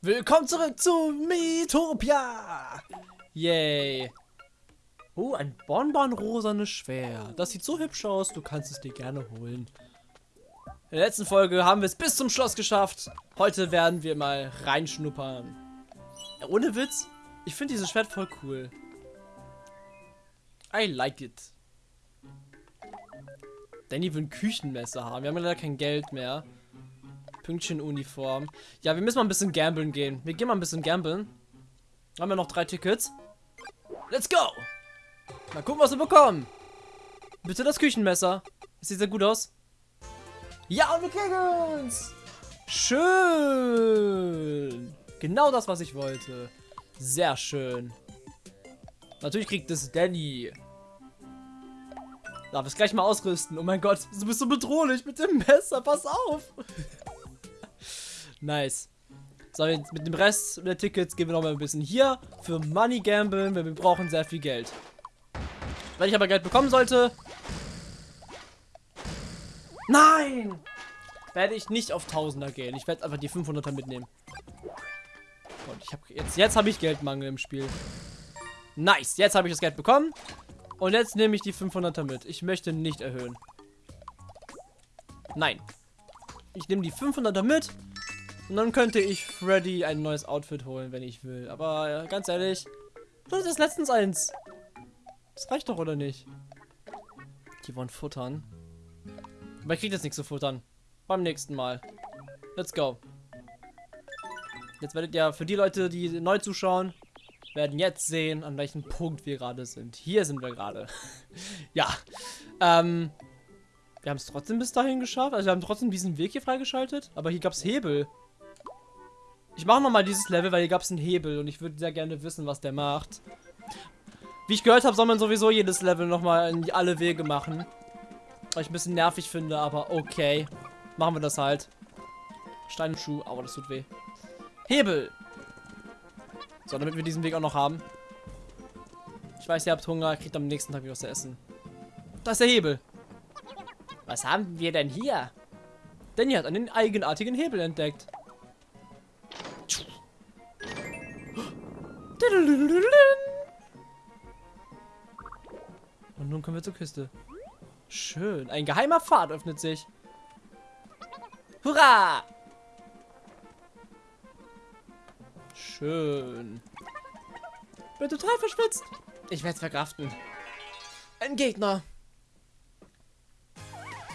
Willkommen zurück zu Metopia! Yay! Oh, ein bonbonrosanes Schwert. Das sieht so hübsch aus, du kannst es dir gerne holen. In der letzten Folge haben wir es bis zum Schloss geschafft. Heute werden wir mal reinschnuppern. Ohne Witz, ich finde dieses Schwert voll cool. I like it. Danny will ein Küchenmesser haben. Wir haben leider kein Geld mehr. Pünktchen-Uniform. Ja, wir müssen mal ein bisschen gambeln gehen. Wir gehen mal ein bisschen gambeln. Haben wir noch drei Tickets. Let's go! Mal gucken, was wir bekommen. Bitte das Küchenmesser. Sieht sehr gut aus. Ja, und wir kriegen's! Schön! Genau das, was ich wollte. Sehr schön. Natürlich kriegt es Danny. Darf es gleich mal ausrüsten. Oh mein Gott, du bist so bedrohlich mit dem Messer. Pass auf. Nice. So, jetzt mit dem Rest der Tickets gehen wir noch mal ein bisschen hier für Money Gamblen, weil wir brauchen sehr viel Geld. Wenn ich aber Geld bekommen sollte... Nein! Werde ich nicht auf Tausender gehen. Ich werde einfach die 500er mitnehmen. Und ich habe jetzt, jetzt habe ich Geldmangel im Spiel. Nice, jetzt habe ich das Geld bekommen. Und jetzt nehme ich die 500er mit. Ich möchte nicht erhöhen. Nein. Ich nehme die 500er mit. Und dann könnte ich Freddy ein neues Outfit holen, wenn ich will. Aber äh, ganz ehrlich, das ist letztens eins. Das reicht doch, oder nicht? Die wollen futtern. Aber ich kriege jetzt nichts zu futtern. Beim nächsten Mal. Let's go. Jetzt werdet ihr für die Leute, die neu zuschauen, werden jetzt sehen, an welchem Punkt wir gerade sind. Hier sind wir gerade. ja. Ähm, wir haben es trotzdem bis dahin geschafft. Also wir haben trotzdem diesen Weg hier freigeschaltet. Aber hier gab es Hebel. Ich mache nochmal dieses Level, weil hier gab es einen Hebel. Und ich würde sehr gerne wissen, was der macht. Wie ich gehört habe, soll man sowieso jedes Level nochmal in alle Wege machen. Was ich ein bisschen nervig finde, aber okay. Machen wir das halt. Steinschuh, aber das tut weh. Hebel. So, damit wir diesen Weg auch noch haben. Ich weiß, ihr habt Hunger, kriegt am nächsten Tag wieder was zu essen. Da ist der Hebel. Was haben wir denn hier? Danny hat einen eigenartigen Hebel entdeckt. Und nun kommen wir zur Küste. Schön. Ein geheimer Pfad öffnet sich. Hurra! Schön. Bin total verschwitzt. Ich werde es verkraften. Ein Gegner.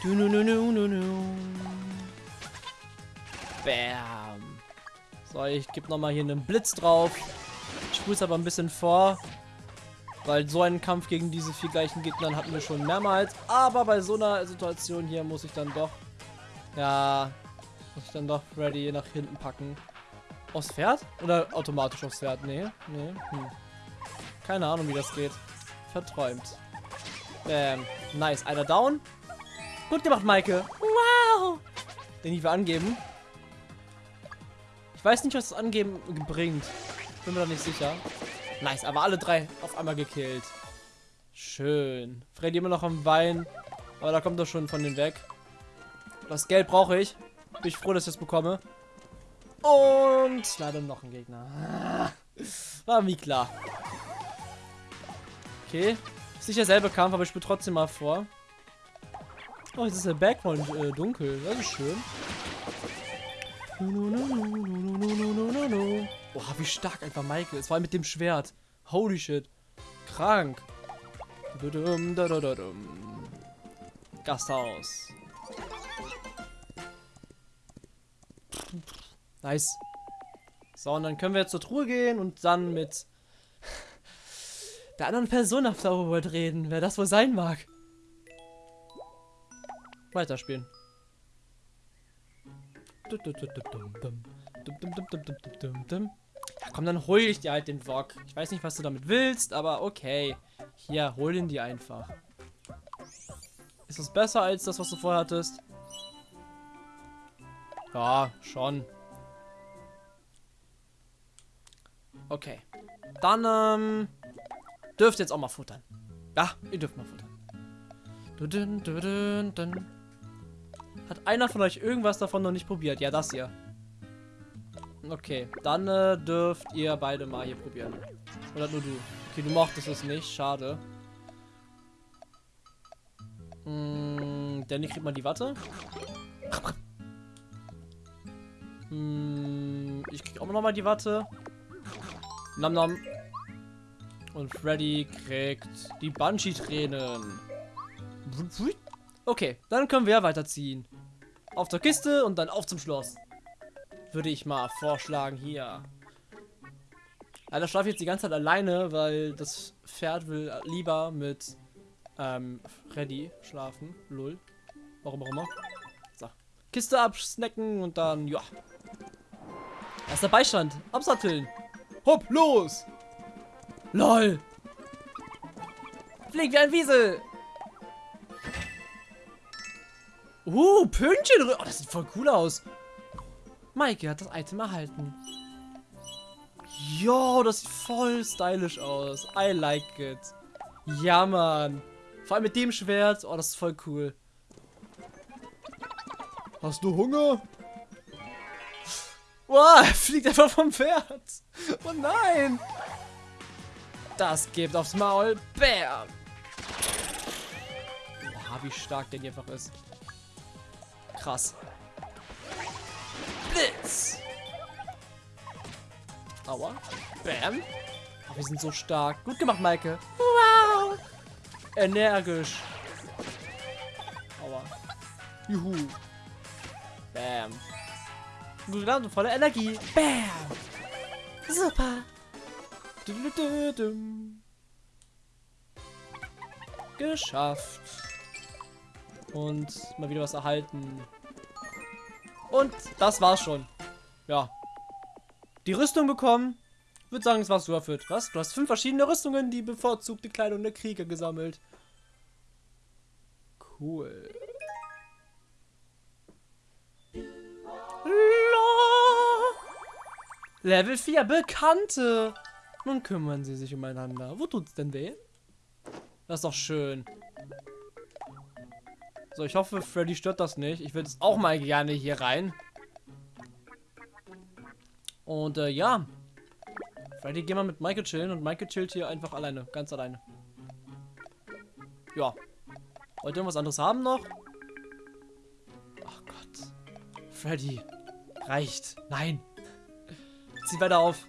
Du, nu, nu, nu, nu, nu. Bam. So, ich gebe nochmal hier einen Blitz drauf. Es aber ein bisschen vor. Weil so einen Kampf gegen diese vier gleichen Gegner hatten wir schon mehrmals. Aber bei so einer Situation hier muss ich dann doch... Ja... Muss ich dann doch Freddy nach hinten packen. Aufs Pferd? Oder automatisch aufs Pferd? Nee, nee. Hm. Keine Ahnung, wie das geht. Verträumt. Ähm, nice. Einer down. Gut gemacht, Maike. Wow. Den ich will angeben. Ich weiß nicht, was das Angeben bringt. Bin mir da nicht sicher. Nice, aber alle drei auf einmal gekillt. Schön. Freddy immer noch am Wein. Aber da kommt er schon von den weg. Das Geld brauche ich. Bin ich froh, dass ich das bekomme. Und leider noch ein Gegner. War wie klar. Okay. Ist nicht derselbe Kampf, aber ich spiele trotzdem mal vor. Oh, jetzt ist der Background äh, dunkel. Das ist schön. Boah, wie stark einfach Michael ist. Vor allem mit dem Schwert. Holy shit. Krank. Gasthaus. Nice. So, und dann können wir jetzt zur Truhe gehen und dann mit der anderen Person auf der Overworld reden, wer das wohl sein mag. Weiterspielen. Ja, komm, dann hol ich dir halt den Wok. Ich weiß nicht, was du damit willst, aber okay. Hier, hol ihn dir einfach. Ist das besser als das, was du vorher hattest? Ja, schon. Okay. Dann, ähm, dürft jetzt auch mal futtern. Ja, ihr dürft mal futtern. Hat einer von euch irgendwas davon noch nicht probiert? Ja, das hier. Okay, dann äh, dürft ihr beide mal hier probieren. Oder nur du. Okay, du mochtest es nicht. Schade. Mm, Danny kriegt mal die Watte. Mm, ich krieg auch noch mal die Watte. Nam nam. Und Freddy kriegt die Banshee-Tränen. Okay, dann können wir weiterziehen. Auf zur Kiste und dann auf zum Schloss. Würde ich mal vorschlagen hier. Alter, schlafe jetzt die ganze Zeit alleine, weil das Pferd will lieber mit ähm, Freddy schlafen. Lull. Warum auch immer. So. Kiste absnacken und dann, ja. Erster Beistand. Absatteln. Hopp, los! LOL! Flieg wie ein Wiesel! Uh, Pünktchen. Oh, das sieht voll cool aus. Maike hat das Item erhalten. Jo, das sieht voll stylisch aus. I like it. Ja, Mann. Vor allem mit dem Schwert. Oh, das ist voll cool. Hast du Hunger? Wow, er fliegt einfach vom Pferd. Oh nein. Das gibt aufs Maul. Bam. Boah, wie stark der hier einfach ist. Krass. Blitz. Aua. Bam. Oh, wir sind so stark. Gut gemacht, Maike. Wow. Energisch. Aua. Juhu. Bam. Gut gelernt und voller Energie. Bam. Super. Du, du, du. Geschafft. Und mal wieder was erhalten. Und das war's schon. Ja. Die Rüstung bekommen. Ich würde sagen, es war's erfüllt. Was? Du hast fünf verschiedene Rüstungen, die bevorzugte Kleidung der Krieger gesammelt. Cool. Level 4, Bekannte. Nun kümmern sie sich umeinander. Wo tut's denn weh? Das ist doch schön. So, ich hoffe, Freddy stört das nicht. Ich würde es auch mal gerne hier rein. Und äh, ja. Freddy, geh mal mit Michael chillen und Michael chillt hier einfach alleine. Ganz alleine. Ja. Wollt ihr irgendwas anderes haben noch? Ach Gott. Freddy. Reicht. Nein. Zieh weiter auf.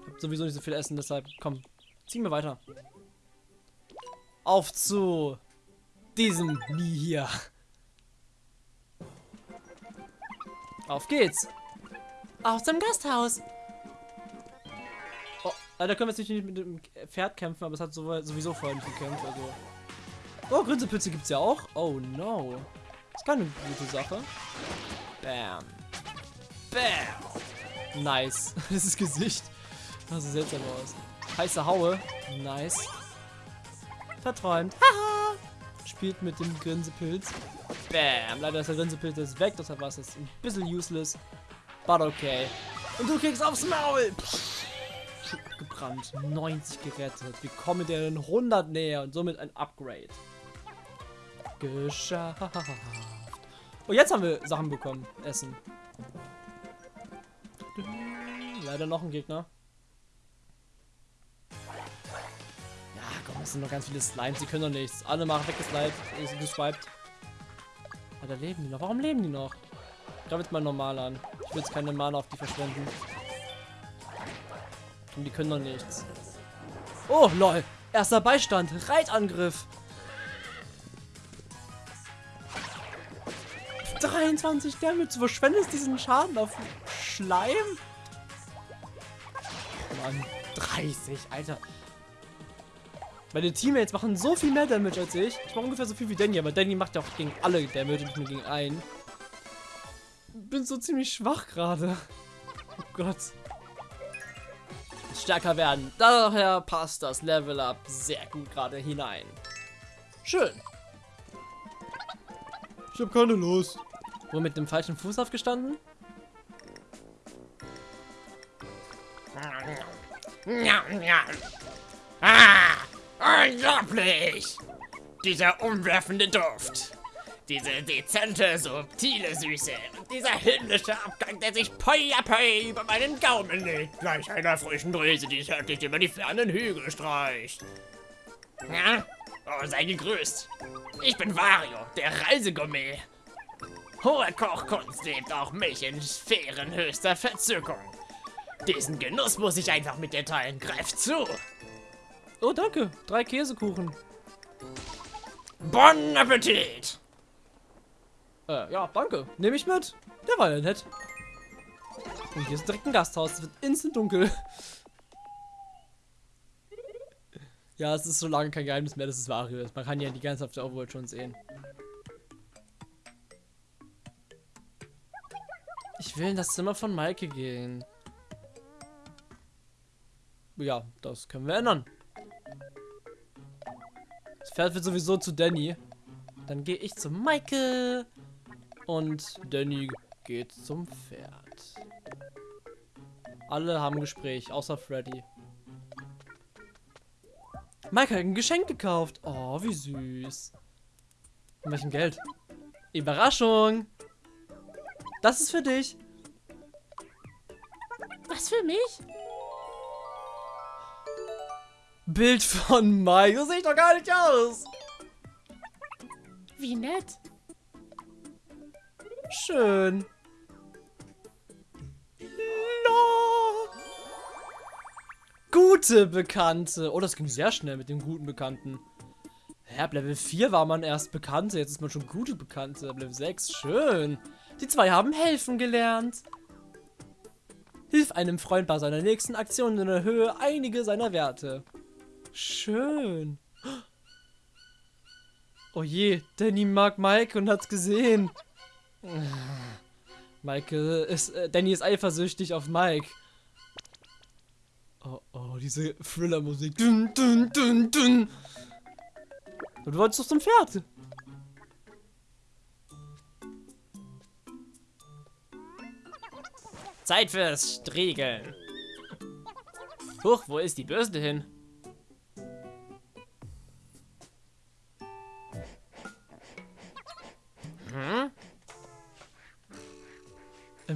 Ich hab sowieso nicht so viel Essen, deshalb komm. Ziehen wir weiter. Auf zu diesem Nie hier. Auf geht's. Auf zum Gasthaus. Oh, leider können wir jetzt nicht mit dem Pferd kämpfen, aber es hat sowieso vorhin nicht gekämpft. Also. Oh, Grinsepilze gibt's ja auch. Oh no. Das ist keine gute Sache. Bam. Bam. Nice. das ist Gesicht. Das sieht seltsam aus. Heiße Haue. Nice. Verträumt. Haha. Spielt mit dem Grinsepilz. Bam. Leider ist der Grinsepilz jetzt weg, deshalb war es jetzt ein bisschen useless. But okay. Und du kriegst aufs Maul. Pff, gebrannt. 90 gerettet. Wir kommen den 100 näher und somit ein Upgrade. Geschafft. Oh, jetzt haben wir Sachen bekommen. Essen. Leider noch ein Gegner. Es sind noch ganz viele Slimes. Die können doch nichts. Alle machen weggeslidet. Geswiped. Ah, da leben die noch. Warum leben die noch? Ich glaube jetzt mal normal an. Ich will jetzt keine Mana auf die verschwenden. Und die können doch nichts. Oh, lol. Erster Beistand. Reitangriff. 23 Damage. Du verschwendest diesen Schaden auf Schleim? Mann, 30, Alter. Meine Teammates machen so viel mehr Damage als ich. Ich mache ungefähr so viel wie Danny, aber Danny macht ja auch gegen alle Damage und nicht nur gegen einen. Bin so ziemlich schwach gerade. Oh Gott. Stärker werden. Daher passt das Level Up sehr gut gerade hinein. Schön. Ich habe keine Lust. Wo mit dem falschen Fuß aufgestanden? Ah, unglaublich! Dieser umwerfende Duft. Diese dezente, subtile Süße. Dieser hündische Abgang, der sich poi poi über meinen Gaumen legt. Gleich einer frischen Brise, die zärtlich über die fernen Hügel streicht. Ja? Oh, sei gegrüßt. Ich bin Wario, der Reisegourmet. Hohe Kochkunst lebt auch mich in Sphären höchster Verzückung. Diesen Genuss muss ich einfach mit dir teilen. Greif zu. Oh, danke. Drei Käsekuchen. Bon Appetit! Äh, ja, danke. Nehme ich mit. Der war ja nett. Und hier ist direkt ein Gasthaus. Es wird instant dunkel. ja, es ist so lange kein Geheimnis mehr, dass es Wario ist. Man kann ja die ganze Zeit auf der Overworld schon sehen. Ich will in das Zimmer von Maike gehen. Ja, das können wir ändern. Pferd wird sowieso zu Danny. Dann gehe ich zu Maike. Und Danny geht zum Pferd. Alle haben Gespräch, außer Freddy. Maike hat ein Geschenk gekauft. Oh, wie süß. Mit welchem Geld? Überraschung. Das ist für dich. Was für mich? Bild von Mike. So sehe ich doch gar nicht aus. Wie nett. Schön. No. Gute Bekannte. Oh, das ging sehr schnell mit dem guten Bekannten. Ja, ab Level 4 war man erst Bekannte. Jetzt ist man schon gute Bekannte. Ab Level 6. Schön. Die zwei haben helfen gelernt. Hilf einem Freund bei seiner nächsten Aktion in der Höhe einige seiner Werte. Schön. Oh je, Danny mag Mike und hat's gesehen. Mike ist, äh, Danny ist eifersüchtig auf Mike. Oh, oh, diese Thriller-Musik. Dun, dun, dun, dun. Du wolltest doch zum Pferd. Zeit fürs Striegeln. Huch, wo ist die Bürste hin?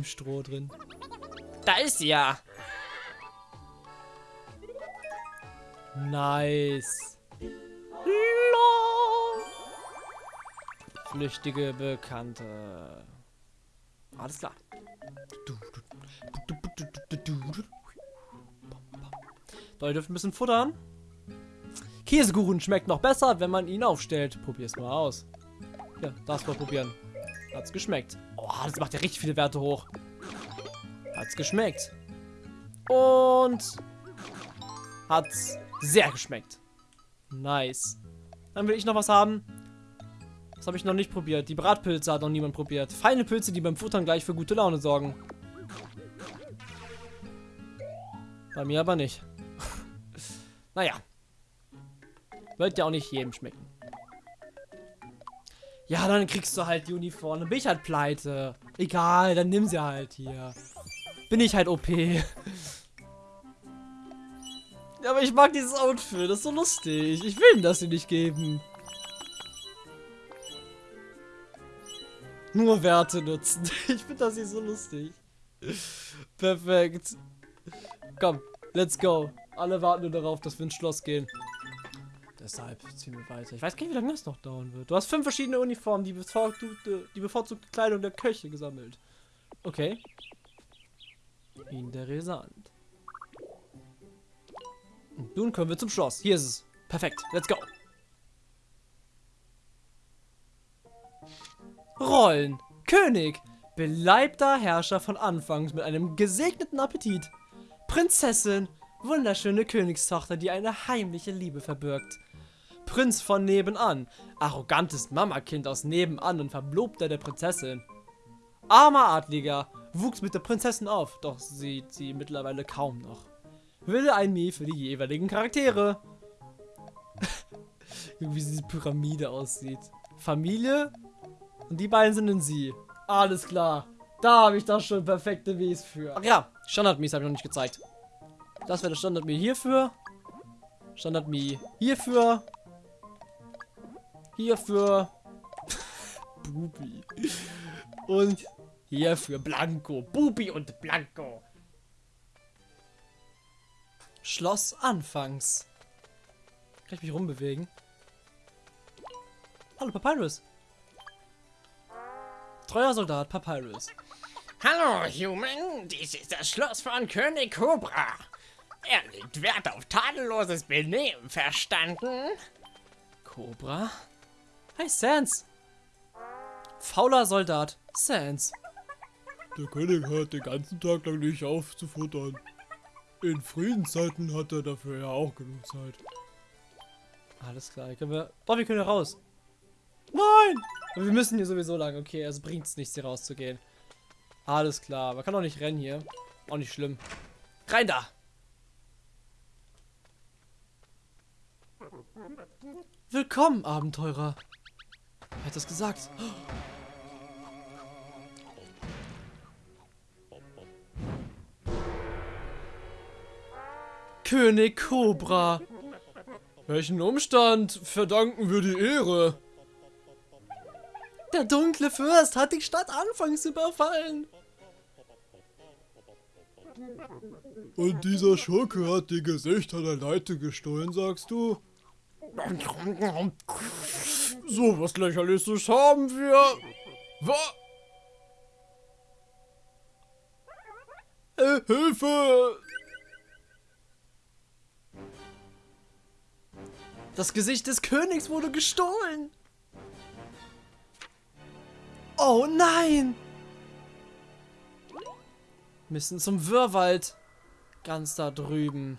Stroh drin. Da ist sie ja. Nice. Flüchtige Bekannte. Alles klar. Ihr dürft ein bisschen futtern. Käsekuchen schmeckt noch besser, wenn man ihn aufstellt. Probier's mal aus. Ja, das mal probieren. Hat's geschmeckt. Oh, das macht ja richtig viele Werte hoch. Hat's geschmeckt. Und hat's sehr geschmeckt. Nice. Dann will ich noch was haben. Das habe ich noch nicht probiert. Die Bratpilze hat noch niemand probiert. Feine Pilze, die beim Futtern gleich für gute Laune sorgen. Bei mir aber nicht. naja. Wird ja auch nicht jedem schmecken. Ja, dann kriegst du halt die Uniform. Dann bin ich halt pleite. Egal, dann nimm sie halt hier. Bin ich halt OP. ja, aber ich mag dieses Outfit. Das ist so lustig. Ich will ihm das nicht geben. Nur Werte nutzen. Ich finde das hier so lustig. Perfekt. Komm, let's go. Alle warten nur darauf, dass wir ins Schloss gehen. Deshalb ziehen wir weiter. Ich weiß gar nicht, wie lange das noch dauern wird. Du hast fünf verschiedene Uniformen, die bevorzugte, die bevorzugte Kleidung der Köche gesammelt. Okay. Interessant. Und nun kommen wir zum Schloss. Hier ist es. Perfekt. Let's go. Rollen. König. Beleibter Herrscher von Anfangs mit einem gesegneten Appetit. Prinzessin. Wunderschöne Königstochter, die eine heimliche Liebe verbirgt. Prinz von nebenan. Arrogantes Mamakind aus nebenan und Verlobter der Prinzessin. Armer Adliger. Wuchs mit der Prinzessin auf, doch sieht sie mittlerweile kaum noch. Wille ein Mie für die jeweiligen Charaktere. Wie diese Pyramide aussieht. Familie, und die beiden sind in sie. Alles klar. Da habe ich doch schon perfekte Mies für. Ach ja, Standard-Mies habe ich noch nicht gezeigt. Das wäre der Standard-Mii hierfür. Standard-Mii hierfür. Hierfür. Bubi. Und hier für Blanco. Bubi und Blanco. Schloss anfangs. Kann ich mich rumbewegen? Hallo, Papyrus. Treuer Soldat Papyrus. Hallo, Human. Dies ist das Schloss von König Cobra. Er legt Wert auf tadelloses Benehmen, verstanden? Cobra? Hi, Sans. Fauler Soldat, Sans. Der König hört den ganzen Tag lang nicht auf zu futtern. In Friedenszeiten hat er dafür ja auch genug Zeit. Alles klar, hier können wir... Boah, wir können raus. Nein! Aber wir müssen hier sowieso lang. Okay, also bringt es nichts, hier rauszugehen. Alles klar, man kann auch nicht rennen hier. Auch nicht schlimm. Rein da! Willkommen, Abenteurer. Wer hat das gesagt? König Cobra. Welchen Umstand verdanken wir die Ehre? Der dunkle Fürst hat die Stadt anfangs überfallen. Und dieser Schurke hat die Gesichter der Leute gestohlen, sagst du? So was lächerliches haben wir. Was? Äh, Hilfe! Das Gesicht des Königs wurde gestohlen. Oh nein! Müssen zum Wirrwald. Ganz da drüben.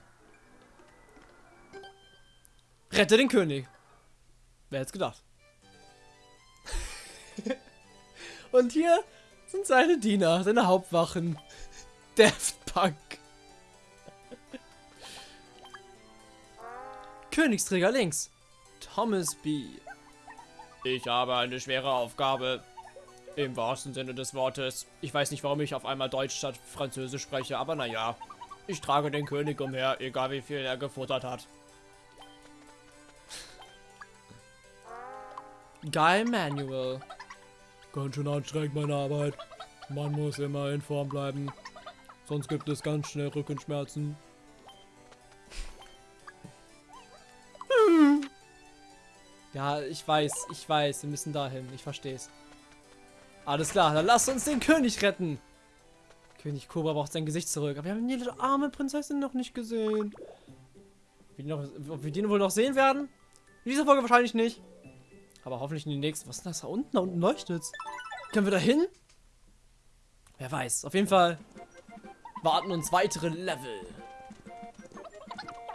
Rette den König. Wer hätte gedacht? Und hier sind seine Diener, seine Hauptwachen. Daft Punk. Königsträger links. Thomas B. Ich habe eine schwere Aufgabe. Im wahrsten Sinne des Wortes. Ich weiß nicht, warum ich auf einmal Deutsch statt Französisch spreche, aber naja. Ich trage den König umher, egal wie viel er gefuttert hat. Guy Manuel. Ganz schön anstrengend meine Arbeit. Man muss immer in Form bleiben. Sonst gibt es ganz schnell Rückenschmerzen. Ja, ich weiß, ich weiß, wir müssen dahin. Ich versteh's. Alles klar, dann lasst uns den König retten. König Cobra braucht sein Gesicht zurück. Aber wir haben die arme Prinzessin noch nicht gesehen. Ob wir den wohl noch sehen werden? In dieser Folge wahrscheinlich nicht. Aber hoffentlich in die nächsten. Was ist denn das da unten? Da unten leuchtet's. Können wir da hin? Wer weiß. Auf jeden Fall warten uns weitere Level.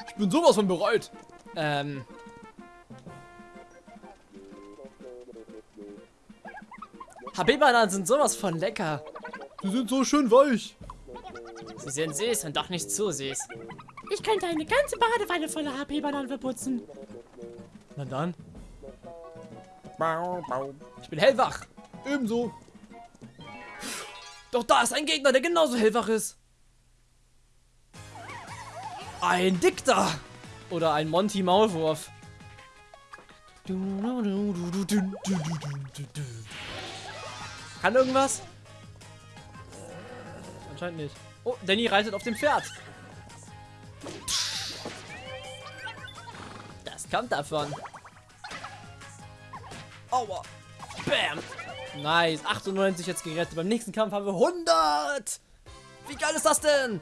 Ich bin sowas von bereit. Ähm. HB-Bananen sind sowas von lecker. Die sind so schön weich. Sie sind süß und doch nicht zu süß. Ich könnte eine ganze Badewanne voller HP-Bananen verputzen. Na dann. Ich bin hellwach. Ebenso. Doch da ist ein Gegner, der genauso hellwach ist. Ein Dikter. Oder ein Monty Maulwurf. Kann irgendwas? Anscheinend nicht. Oh, Danny reitet auf dem Pferd. Das kommt davon. Aua. Bam. Nice. 98 jetzt gerettet. Beim nächsten Kampf haben wir 100. Wie geil ist das denn?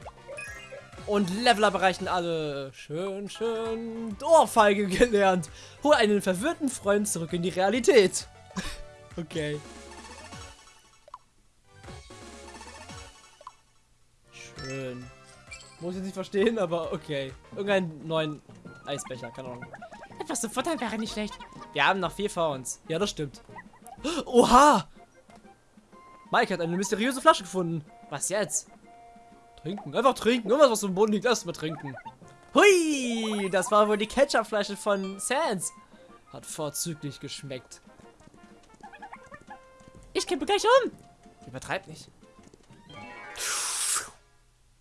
Und Leveler bereichen alle. Schön, schön. Ohrfeige gelernt. Hol einen verwirrten Freund zurück in die Realität. okay. Schön. Muss ich nicht verstehen, aber okay. Irgendeinen neuen Eisbecher, keine Ahnung. Etwas zu futtern wäre nicht schlecht. Wir haben noch vier vor uns. Ja, das stimmt. Oha! Mike hat eine mysteriöse Flasche gefunden. Was jetzt? Trinken. Einfach trinken. Irgendwas, was dem Boden liegt, erstmal trinken. Hui! Das war wohl die Ketchupflasche von Sans. Hat vorzüglich geschmeckt. Ich kippe gleich um. Übertreib nicht.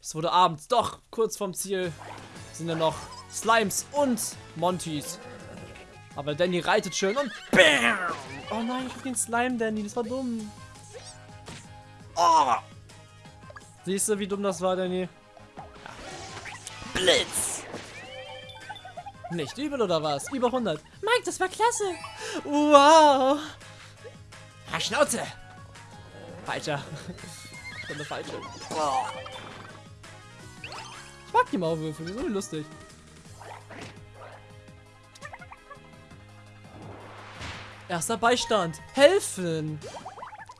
Es wurde abends. Doch, kurz vorm Ziel sind ja noch Slimes und Montys. Aber Danny reitet schön und BAM! Oh nein, ich hab den Slime Danny, das war dumm. Oh! Siehst du, wie dumm das war, Danny? Blitz! Nicht übel oder was? Über 100. Mike, das war klasse. Wow! Ha, Schnauze! Falscher. Schon eine falsche. Ich mag die Maulwürfe, die sind so lustig. Erster Beistand. Helfen.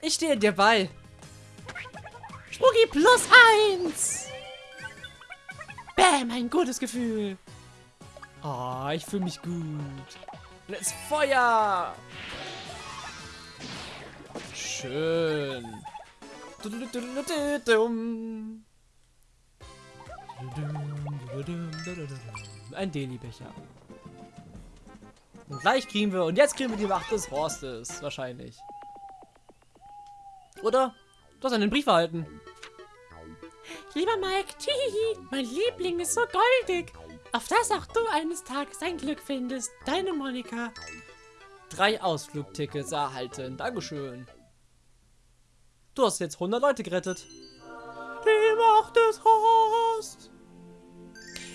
Ich stehe dir bei. Spooky plus eins. Bäm, ein gutes Gefühl. Oh, ich fühle mich gut. Ist Feuer. Schön. Ein Deli-Becher. Und gleich kriegen wir, und jetzt kriegen wir die Macht des Horstes, wahrscheinlich. Oder? Du hast einen Brief erhalten. Lieber Mike, tihihi, mein Liebling ist so goldig. Auf das auch du eines Tages dein Glück findest. Deine Monika. Drei Ausflugtickets erhalten. Dankeschön. Du hast jetzt 100 Leute gerettet. Die Macht des Horst.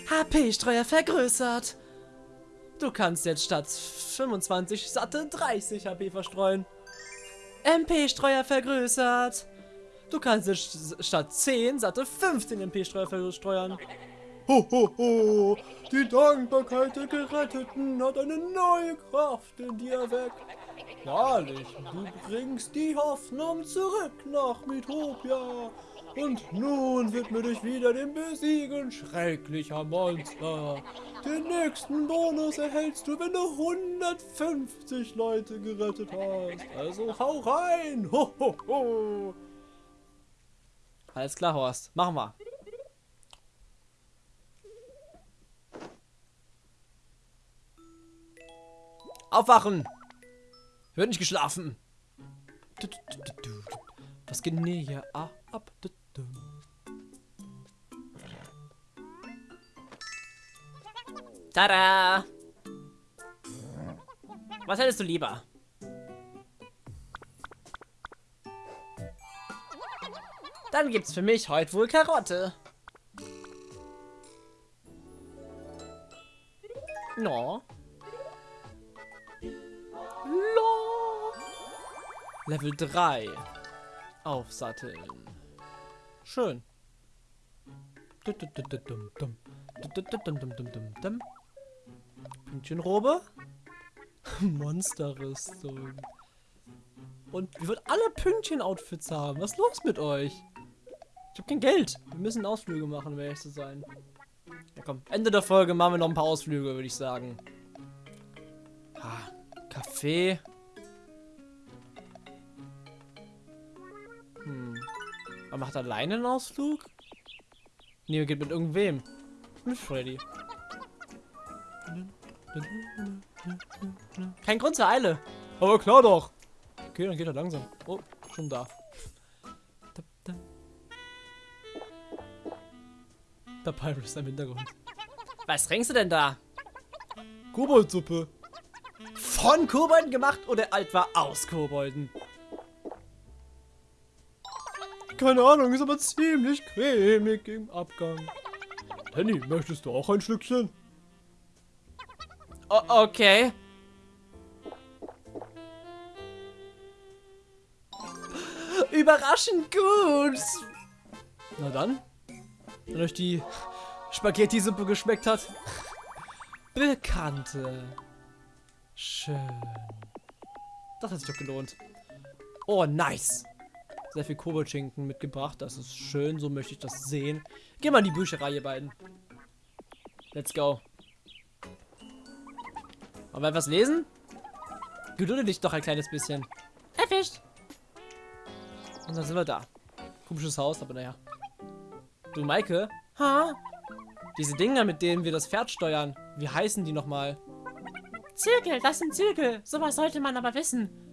HP-Streuer vergrößert. Du kannst jetzt statt 25 satte 30 HP verstreuen. MP-Streuer vergrößert. Du kannst jetzt statt 10 satte 15 MP-Streuer versteuern. Ho, ho, ho. Die Dankbarkeit der Geretteten hat eine neue Kraft in dir erweckt. Wahrlich, du bringst die Hoffnung zurück nach Mitopia. Und nun widme dich wieder dem Besiegen schrecklicher Monster. Den nächsten Bonus erhältst du, wenn du 150 Leute gerettet hast. Also hau rein! Ho, ho, ho. Alles klar, Horst. Machen wir. Aufwachen! Wird nicht geschlafen. Was geht denn hier ab? Tada! Was hättest du lieber? Dann gibt's für mich heute wohl Karotte. No. Lo. Level 3. Aufsatteln. Schön. Pünktchenrobe. Monsterrüstung. Und wir würden alle Pünktchen-Outfits haben. Was ist los mit euch? Ich hab kein Geld. Wir müssen Ausflüge machen, um ehrlich zu sein. Ja komm, Ende der Folge machen wir noch ein paar Ausflüge, würde ich sagen. Ah, Kaffee. Aber macht alleine einen Ausflug? Nee, geht mit irgendwem. Mit Freddy. Kein Grund zur Eile. Aber klar doch. Okay, dann geht er langsam. Oh, schon da. Der Pirate ist im Hintergrund. Was trinkst du denn da? Koboldsuppe. Von Kobolden gemacht oder etwa aus Kobolden? Keine Ahnung, ist aber ziemlich cremig im Abgang. Danny, möchtest du auch ein Schlückchen? O okay. Überraschend gut. Na dann. Wenn euch die Spaghetti-Suppe geschmeckt hat. Bekannte. Schön. Das hat sich doch gelohnt. Oh, nice. Sehr viel Koboldschinken mitgebracht. Das ist schön. So möchte ich das sehen. Geh mal in die Bücherei, ihr beiden. Let's go. Wollen wir etwas lesen? Gedulde dich doch ein kleines bisschen. Erwischt. Und dann sind wir da. Komisches Haus, aber naja. Du, Maike? Ha? Diese Dinger, mit denen wir das Pferd steuern. Wie heißen die nochmal? Zügel, das sind Zügel. Sowas sollte man aber wissen.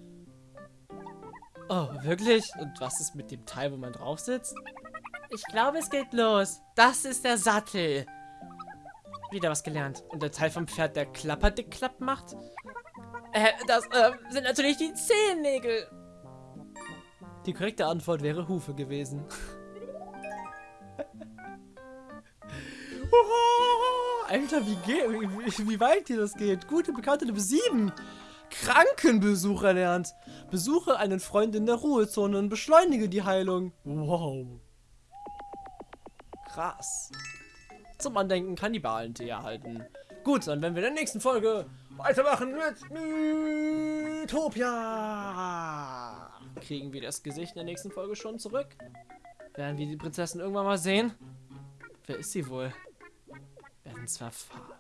Oh, wirklich? Und was ist mit dem Teil, wo man drauf sitzt? Ich glaube, es geht los. Das ist der Sattel. Wieder was gelernt. Und der Teil vom Pferd, der klappert, klapp macht? Äh, das äh, sind natürlich die Zehennägel. Die korrekte Antwort wäre Hufe gewesen. Alter, wie, wie, wie weit hier das geht. Gute Bekannte Nummer 7. Krankenbesuch erlernt. Besuche einen Freund in der Ruhezone und beschleunige die Heilung. Wow. Krass. Zum Andenken Kannibalen-Tee erhalten. Gut, dann werden wir in der nächsten Folge weitermachen mit Mythopia. Kriegen wir das Gesicht in der nächsten Folge schon zurück? Werden wir die Prinzessin irgendwann mal sehen? Wer ist sie wohl? Werden es erfahren.